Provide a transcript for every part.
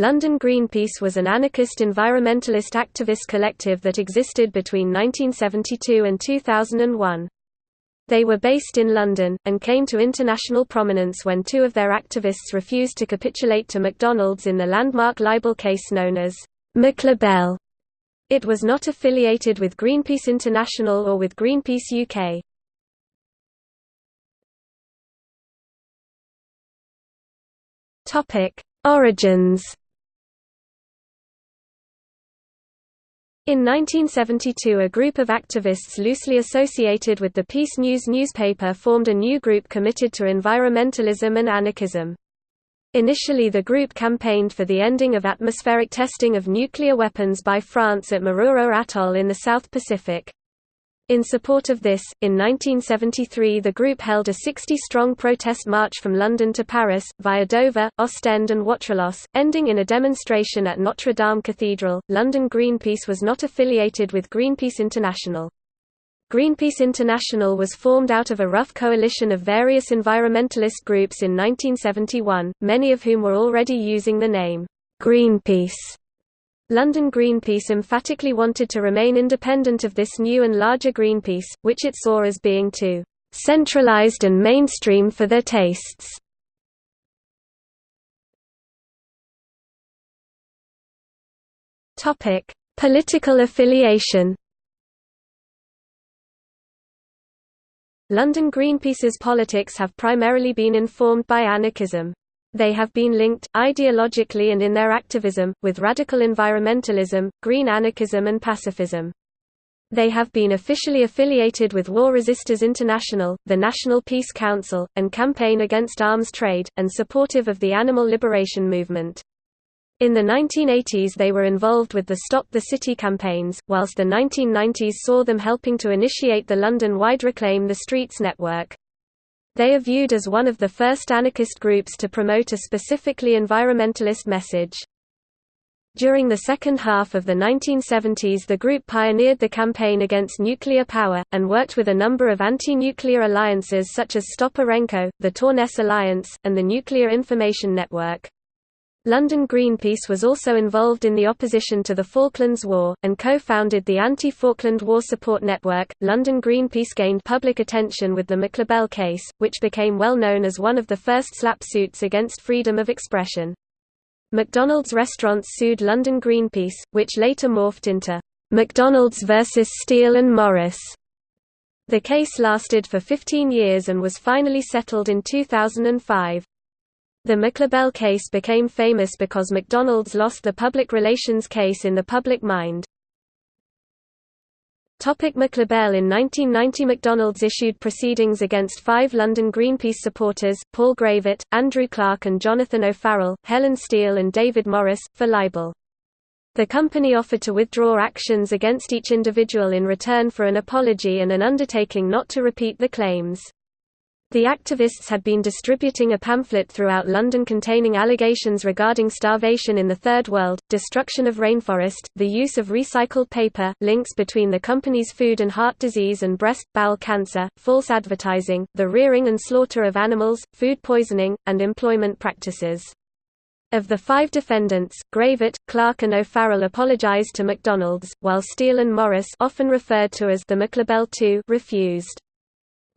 London Greenpeace was an anarchist environmentalist activist collective that existed between 1972 and 2001. They were based in London, and came to international prominence when two of their activists refused to capitulate to McDonald's in the landmark libel case known as McLibel. It was not affiliated with Greenpeace International or with Greenpeace UK. Origins In 1972 a group of activists loosely associated with the Peace News newspaper formed a new group committed to environmentalism and anarchism. Initially the group campaigned for the ending of atmospheric testing of nuclear weapons by France at Mururoa Atoll in the South Pacific. In support of this, in 1973 the group held a 60-strong protest march from London to Paris, via Dover, Ostend and Waterloo, ending in a demonstration at Notre Dame Cathedral. London Greenpeace was not affiliated with Greenpeace International. Greenpeace International was formed out of a rough coalition of various environmentalist groups in 1971, many of whom were already using the name Greenpeace. London Greenpeace emphatically wanted to remain independent of this new and larger Greenpeace, which it saw as being too centralised and mainstream for their tastes. Political affiliation London Greenpeace's politics have primarily been informed by anarchism. They have been linked, ideologically and in their activism, with radical environmentalism, green anarchism and pacifism. They have been officially affiliated with War Resisters International, the National Peace Council, and Campaign Against Arms Trade, and supportive of the animal liberation movement. In the 1980s they were involved with the Stop the City campaigns, whilst the 1990s saw them helping to initiate the London-wide Reclaim the Streets network. They are viewed as one of the first anarchist groups to promote a specifically environmentalist message. During the second half of the 1970s the group pioneered the campaign against nuclear power, and worked with a number of anti-nuclear alliances such as Stop Urenco, the Torness Alliance, and the Nuclear Information Network. London Greenpeace was also involved in the opposition to the Falklands War, and co-founded the Anti-Falkland War Support Network. London Greenpeace gained public attention with the McLibel case, which became well known as one of the first SLAPP suits against freedom of expression. McDonald's restaurants sued London Greenpeace, which later morphed into McDonald's versus Steel and Morris. The case lasted for 15 years and was finally settled in 2005. The McLibel case became famous because McDonald's lost the public relations case in the public mind. Topic McLibel In 1990 McDonald's issued proceedings against five London Greenpeace supporters, Paul Gravett, Andrew Clark and Jonathan O'Farrell, Helen Steel and David Morris, for libel. The company offered to withdraw actions against each individual in return for an apology and an undertaking not to repeat the claims. The activists had been distributing a pamphlet throughout London containing allegations regarding starvation in the Third World, destruction of rainforest, the use of recycled paper, links between the company's food and heart disease and breast, bowel cancer, false advertising, the rearing and slaughter of animals, food poisoning, and employment practices. Of the five defendants, Gravett, Clark and O'Farrell apologized to McDonald's, while Steel and Morris often referred to as the McLibel II refused.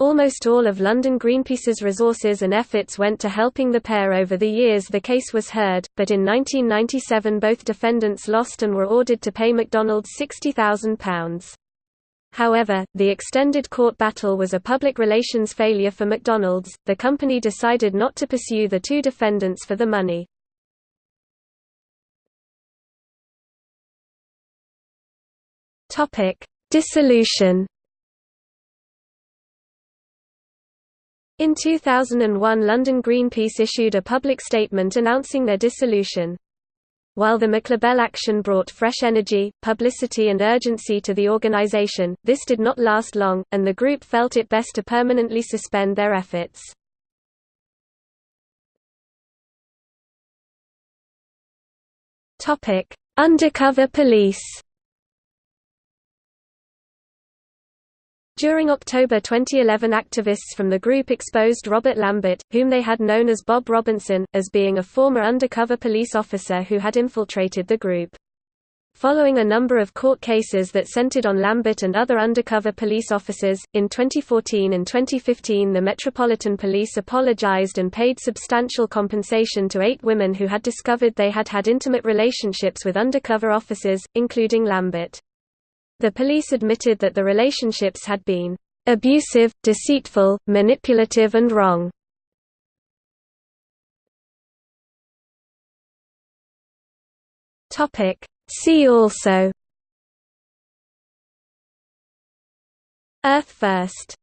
Almost all of London Greenpeace's resources and efforts went to helping the pair over the years the case was heard, but in 1997 both defendants lost and were ordered to pay McDonald's £60,000. However, the extended court battle was a public relations failure for McDonald's, the company decided not to pursue the two defendants for the money. Topic: Dissolution In 2001 London Greenpeace issued a public statement announcing their dissolution. While the McLibel action brought fresh energy, publicity and urgency to the organisation, this did not last long, and the group felt it best to permanently suspend their efforts. Undercover police During October 2011 activists from the group exposed Robert Lambert, whom they had known as Bob Robinson, as being a former undercover police officer who had infiltrated the group. Following a number of court cases that centered on Lambert and other undercover police officers, in 2014 and 2015 the Metropolitan Police apologized and paid substantial compensation to eight women who had discovered they had had intimate relationships with undercover officers, including Lambert. The police admitted that the relationships had been abusive, deceitful, manipulative and wrong. See also Earth First